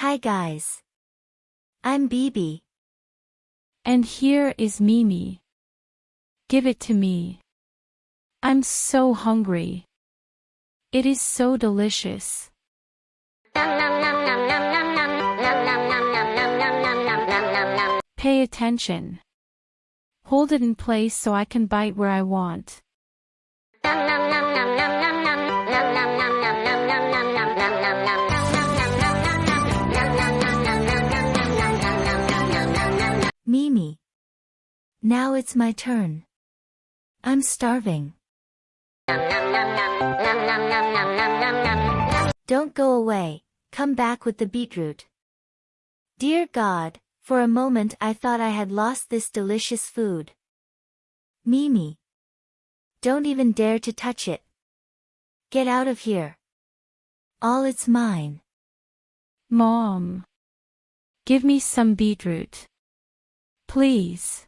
Hi guys. I'm Bibi. And here is Mimi. Give it to me. I'm so hungry. It is so delicious. Pay attention. Hold it in place so I can bite where I want. Now it's my turn. I'm starving. Don't go away, come back with the beetroot. Dear God, for a moment I thought I had lost this delicious food. Mimi. Don't even dare to touch it. Get out of here. All it's mine. Mom. Give me some beetroot. Please.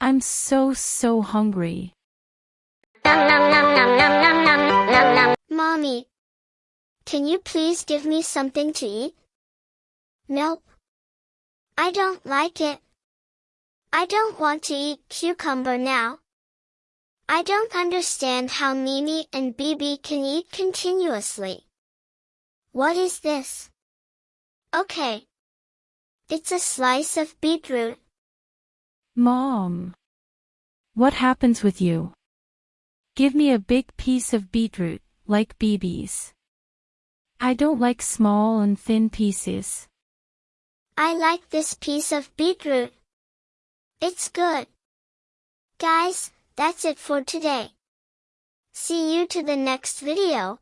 I'm so so hungry. Mommy. Can you please give me something to eat? Nope. I don't like it. I don't want to eat cucumber now. I don't understand how Mimi and Bibi can eat continuously. What is this? Okay. It's a slice of beetroot. Mom. What happens with you? Give me a big piece of beetroot, like Bibi's. I don't like small and thin pieces. I like this piece of beetroot. It's good. Guys, that's it for today. See you to the next video.